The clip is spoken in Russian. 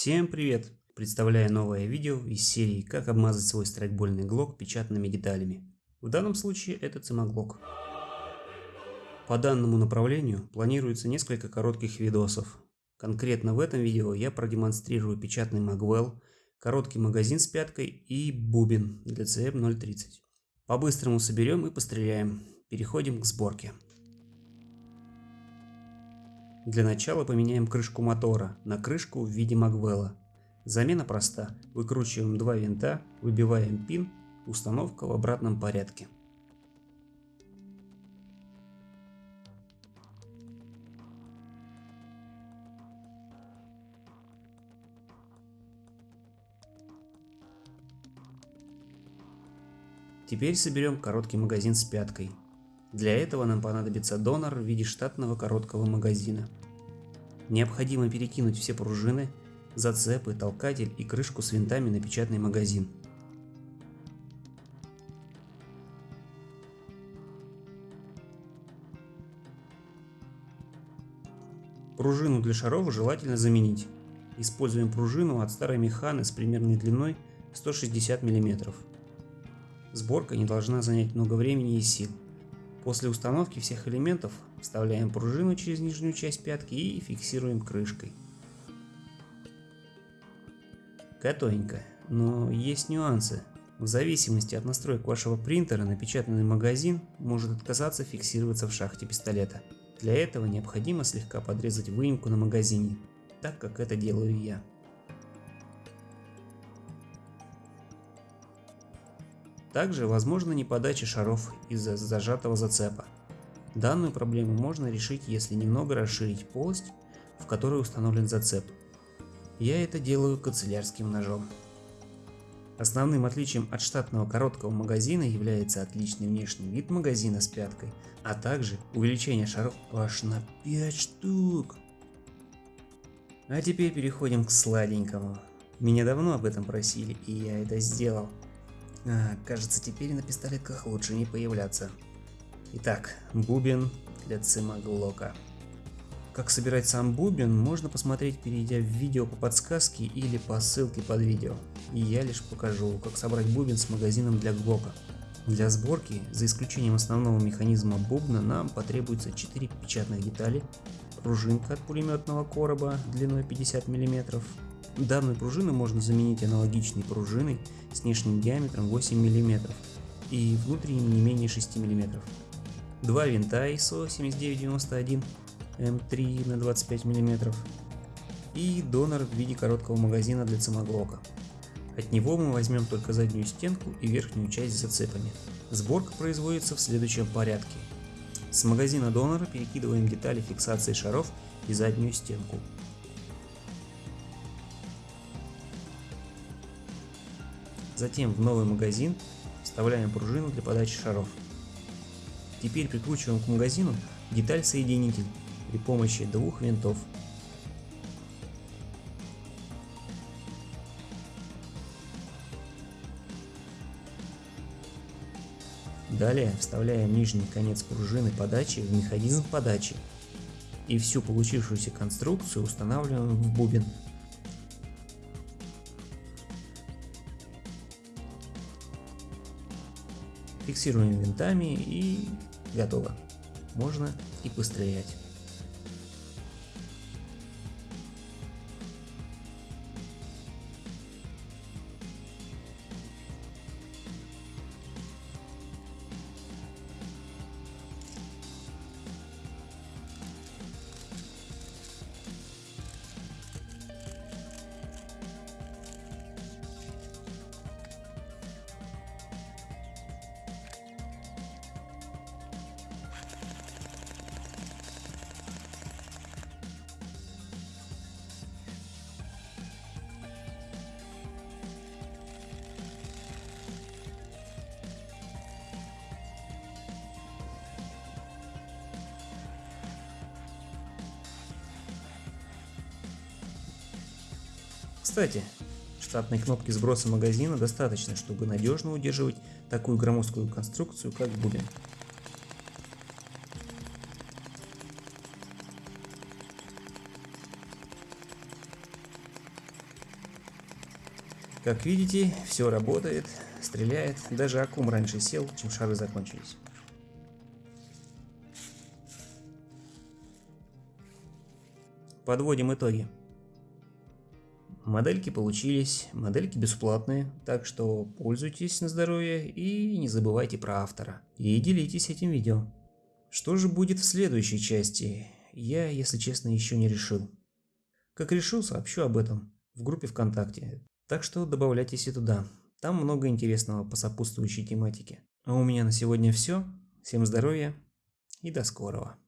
Всем привет! Представляю новое видео из серии «Как обмазать свой страйкбольный глок печатными деталями». В данном случае это цимоглок. По данному направлению планируется несколько коротких видосов. Конкретно в этом видео я продемонстрирую печатный Магвелл, короткий магазин с пяткой и бубен для CM030. По-быстрому соберем и постреляем. Переходим к сборке. Для начала поменяем крышку мотора на крышку в виде Магвелла. Замена проста. Выкручиваем два винта, выбиваем пин, установка в обратном порядке. Теперь соберем короткий магазин с пяткой. Для этого нам понадобится донор в виде штатного короткого магазина. Необходимо перекинуть все пружины, зацепы, толкатель и крышку с винтами на печатный магазин. Пружину для шаров желательно заменить. Используем пружину от старой механы с примерной длиной 160 мм. Сборка не должна занять много времени и сил. После установки всех элементов вставляем пружину через нижнюю часть пятки и фиксируем крышкой. Готовенько, но есть нюансы. В зависимости от настроек вашего принтера напечатанный магазин может отказаться фиксироваться в шахте пистолета. Для этого необходимо слегка подрезать выемку на магазине, так как это делаю я. Также возможно неподача шаров из-за зажатого зацепа. Данную проблему можно решить, если немного расширить полость, в которой установлен зацеп. Я это делаю канцелярским ножом. Основным отличием от штатного короткого магазина является отличный внешний вид магазина с пяткой, а также увеличение шаров аж на 5 штук. А теперь переходим к сладенькому. Меня давно об этом просили, и я это сделал. А, кажется, теперь на пистолетках лучше не появляться. Итак, бубен для цимаглока. Как собирать сам бубен, можно посмотреть, перейдя в видео по подсказке или по ссылке под видео. И я лишь покажу, как собрать бубен с магазином для глока. Для сборки, за исключением основного механизма бубна, нам потребуется 4 печатных детали, пружинка от пулеметного короба длиной 50 мм, Данную пружину можно заменить аналогичной пружиной с внешним диаметром 8 мм и внутренним не менее 6 мм. Два винта ISO 7991 М3 на 25 мм и донор в виде короткого магазина для самоглока. От него мы возьмем только заднюю стенку и верхнюю часть с зацепами. Сборка производится в следующем порядке. С магазина донора перекидываем детали фиксации шаров и заднюю стенку. Затем в новый магазин вставляем пружину для подачи шаров. Теперь прикручиваем к магазину деталь-соединитель при помощи двух винтов. Далее вставляем нижний конец пружины подачи в механизм подачи и всю получившуюся конструкцию устанавливаем в бубен. Фиксируем винтами и готово. Можно и пострелять. Кстати, штатной кнопки сброса магазина достаточно, чтобы надежно удерживать такую громоздкую конструкцию, как бубен. Как видите, все работает, стреляет. Даже аккум раньше сел, чем шары закончились. Подводим итоги. Модельки получились, модельки бесплатные, так что пользуйтесь на здоровье и не забывайте про автора. И делитесь этим видео. Что же будет в следующей части, я, если честно, еще не решил. Как решу, сообщу об этом в группе ВКонтакте, так что добавляйтесь и туда. Там много интересного по сопутствующей тематике. А у меня на сегодня все. Всем здоровья и до скорого.